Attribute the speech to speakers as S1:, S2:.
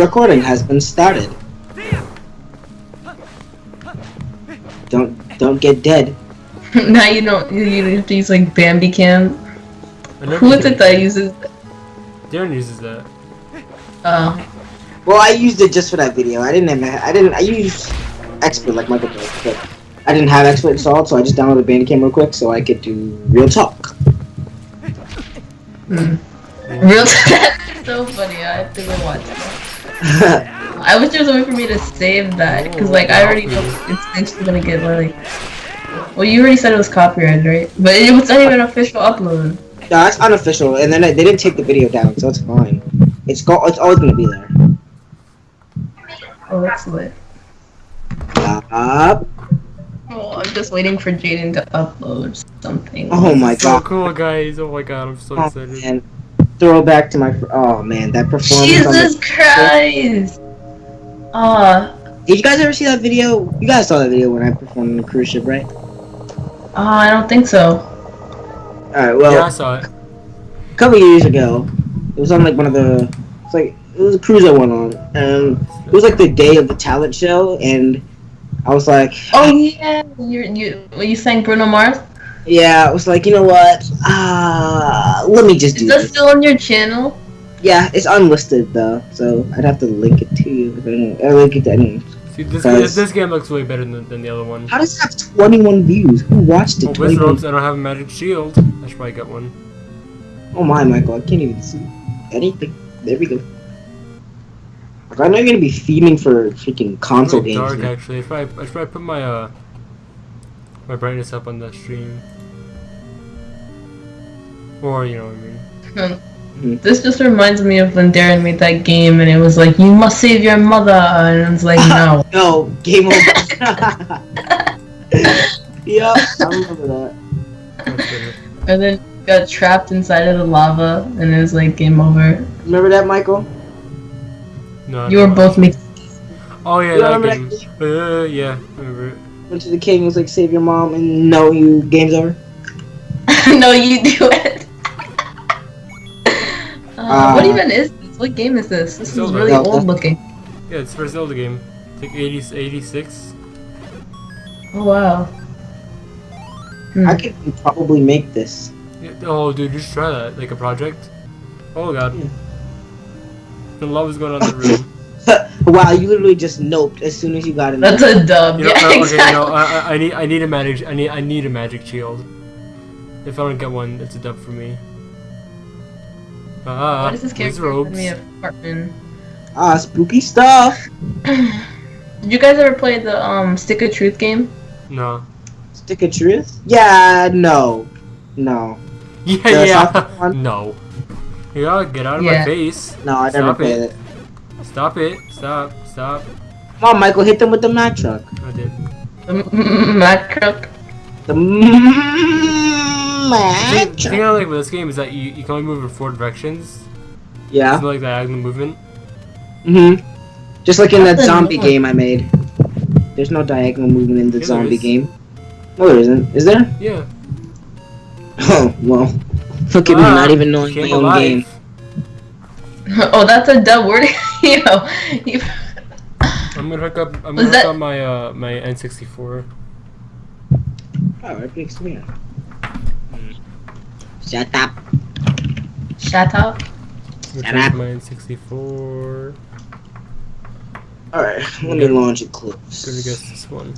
S1: recording has been started. Don't don't get dead.
S2: now you don't you you have to use like Bandicam.
S3: I never
S2: Who is it that uses?
S3: Darren uses that.
S2: Uh,
S1: Well, I used it just for that video. I didn't have I didn't I used expert like Michael does, but I didn't have expert installed, so I just downloaded Bandicam real quick so I could do real talk.
S2: mm. real. That's so funny. I have to go watch it. I wish there was a way for me to save that because like I already know it's eventually gonna get like. Well, you already said it was copyrighted, right? But it was not even an official upload.
S1: no, that's unofficial, and then they they didn't take the video down, so it's fine. It's go it's always gonna be there.
S2: Oh, that's lit.
S1: Stop.
S2: Oh, I'm just waiting for Jaden to upload something.
S1: Oh my
S3: so
S1: god.
S3: cool, guys. Oh my god, I'm so
S1: Oh,
S3: excited.
S1: man. Throwback to my. Oh man, that performance. on
S2: Jesus
S1: the-
S2: Christ! Ah,
S1: Did you guys ever see that video? You guys saw that video when I performed on the cruise ship, right?
S2: ah, I don't think so.
S1: Alright, well,
S3: yeah, I saw it.
S1: a couple years ago, it was on like one of the. It's like it was a cruise I went on, and it was like the day of the talent show, and I was like,
S2: Oh yeah, you you were you saying Bruno Mars?
S1: Yeah, I was like, you know what? Ah, let me just do
S2: Is that
S1: this.
S2: still on your channel?
S1: Yeah, it's unlisted though, so I'd have to link it to you. If I don't, I'll link it to anyone.
S3: See, this,
S1: Guys.
S3: this, this game looks way better than, than the other one.
S1: How does it have 21 views? Who watched
S3: Oh,
S1: it?
S3: with
S1: 21
S3: ropes, I don't have a magic shield. I should probably get one.
S1: Oh my, Michael, I can't even see anything. There we go. Like, I know you're gonna be theming for freaking console
S3: It's
S1: games.
S3: dark,
S1: now.
S3: actually. I should, probably, I should probably put my, uh, my brightness up on the stream. Or, you know what I mean.
S2: Hmm. This just reminds me of when Darren made that game and it was like, you must save your mother, and it's like, no.
S1: No, game over. yep, I remember that.
S3: That's better.
S2: And then got trapped inside of the lava and it was like game over.
S1: Remember that, Michael?
S3: No,
S2: You were
S3: no.
S2: both me.
S3: Oh, yeah,
S1: You
S3: that
S1: remember
S3: game.
S1: that
S3: Uh, yeah, I remember it.
S1: Went to the king, was like, save your mom, and no, you game's over.
S2: no, you do it. uh, what
S1: Uh,
S2: even is this? What game is this? This is really
S1: Zelda.
S2: old looking.
S3: Yeah, it's for Zelda game. It's like 80, 86.
S2: Oh wow. Hmm.
S1: I could probably make this.
S3: Yeah, oh, dude, just try that. Like a project. Oh, God.
S1: Yeah.
S3: The is going on in the room.
S1: wow, you literally just noped as soon as you got in
S2: That's a dub.
S3: You know,
S2: yeah,
S3: uh, okay,
S2: exactly.
S3: no, I, I- I need, I need a magic, I need, I need a magic shield. If I don't get one, it's a dub for me. Ah,
S2: Why this
S3: these
S2: character
S3: robes.
S2: send me a
S1: Ah, spooky stuff.
S2: Did you guys ever play the um Stick of Truth game?
S3: No.
S1: Stick of truth? Yeah, no. No.
S3: Yeah,
S1: The
S3: yeah.
S1: one?
S3: No. You gotta get out of
S2: Yeah.
S3: my face.
S1: No, I never
S3: Stop
S1: played
S3: it.
S1: it.
S3: Stop it. Stop. Stop.
S1: Come on, Michael, hit them with the Mack truck.
S3: I did.
S2: The Mac truck.
S1: The
S3: The
S1: Mack
S3: thing, the thing. I like with this game is that you, you can only move in four directions.
S1: Yeah.
S3: It's not like diagonal movement.
S1: Mhm. Just like in that zombie
S2: annoying.
S1: game I made. There's no diagonal movement in the
S3: Yeah,
S1: zombie
S3: is.
S1: game. No, there isn't. Is there?
S3: Yeah.
S1: Oh well. Look at me,
S3: Ah,
S1: not even knowing
S3: came
S1: my own
S3: alive.
S1: game.
S2: oh, that's a dub word. Yo, you.
S3: I'm gonna hook up. I'm
S2: Was
S3: gonna hook
S2: that-
S3: up my uh my N64.
S1: Oh, right next to me. Shut up.
S2: Shut up.
S3: Which
S1: Shut
S3: is
S1: up.
S3: my N64.
S1: Alright, let me launch it close.
S3: Gonna guess this one.